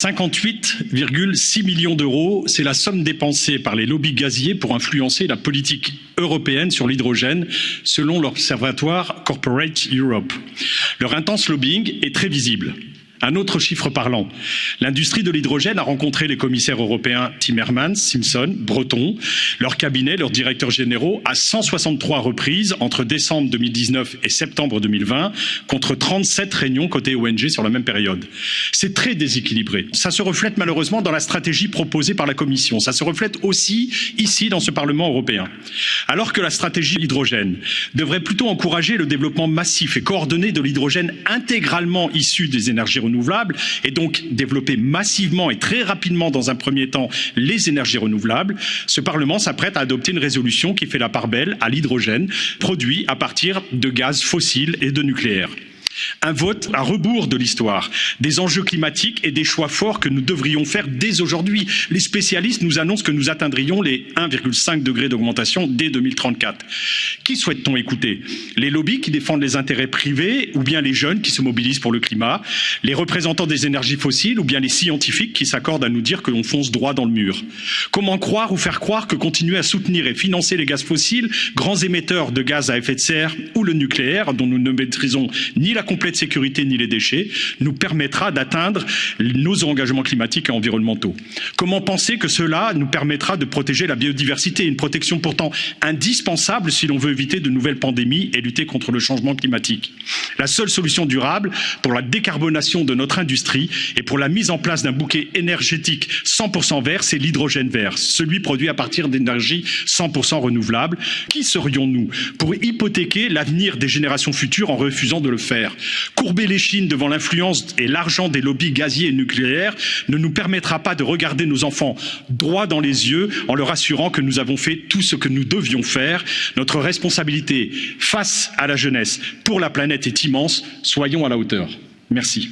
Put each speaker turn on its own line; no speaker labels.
58,6 millions d'euros, c'est la somme dépensée par les lobbies gaziers pour influencer la politique européenne sur l'hydrogène, selon l'Observatoire Corporate Europe. Leur intense lobbying est très visible. Un autre chiffre parlant. L'industrie de l'hydrogène a rencontré les commissaires européens Timmermans, Simpson, Breton, leur cabinet, leurs directeurs généraux à 163 reprises entre décembre 2019 et septembre 2020, contre 37 réunions côté ONG sur la même période. C'est très déséquilibré. Ça se reflète malheureusement dans la stratégie proposée par la Commission. Ça se reflète aussi ici dans ce Parlement européen. Alors que la stratégie hydrogène devrait plutôt encourager le développement massif et coordonné de l'hydrogène intégralement issu des énergies renouvelables et donc développer massivement et très rapidement dans un premier temps les énergies renouvelables, ce Parlement s'apprête à adopter une résolution qui fait la part belle à l'hydrogène produit à partir de gaz fossiles et de nucléaire. Un vote à rebours de l'histoire, des enjeux climatiques et des choix forts que nous devrions faire dès aujourd'hui. Les spécialistes nous annoncent que nous atteindrions les 1,5 degrés d'augmentation dès 2034. Qui souhaite-t-on écouter? Les lobbies qui défendent les intérêts privés ou bien les jeunes qui se mobilisent pour le climat? Les représentants des énergies fossiles ou bien les scientifiques qui s'accordent à nous dire que l'on fonce droit dans le mur? Comment croire ou faire croire que continuer à soutenir et financer les gaz fossiles, grands émetteurs de gaz à effet de serre ou le nucléaire, dont nous ne maîtrisons ni la complète sécurité ni les déchets nous permettra d'atteindre nos engagements climatiques et environnementaux. Comment penser que cela nous permettra de protéger la biodiversité, une protection pourtant indispensable si l'on veut éviter de nouvelles pandémies et lutter contre le changement climatique? La seule solution durable pour la décarbonation de notre industrie et pour la mise en place d'un bouquet énergétique 100% vert, c'est l'hydrogène vert, celui produit à partir d'énergie 100% renouvelable. Qui serions-nous pour hypothéquer l'avenir des générations futures en refusant de le faire? Courber les chines devant l'influence et l'argent des lobbies gaziers et nucléaires ne nous permettra pas de regarder nos enfants droit dans les yeux en leur assurant que nous avons fait tout ce que nous devions faire. Notre responsabilité face à la jeunesse pour la planète est immense. Soyons à la hauteur. Merci.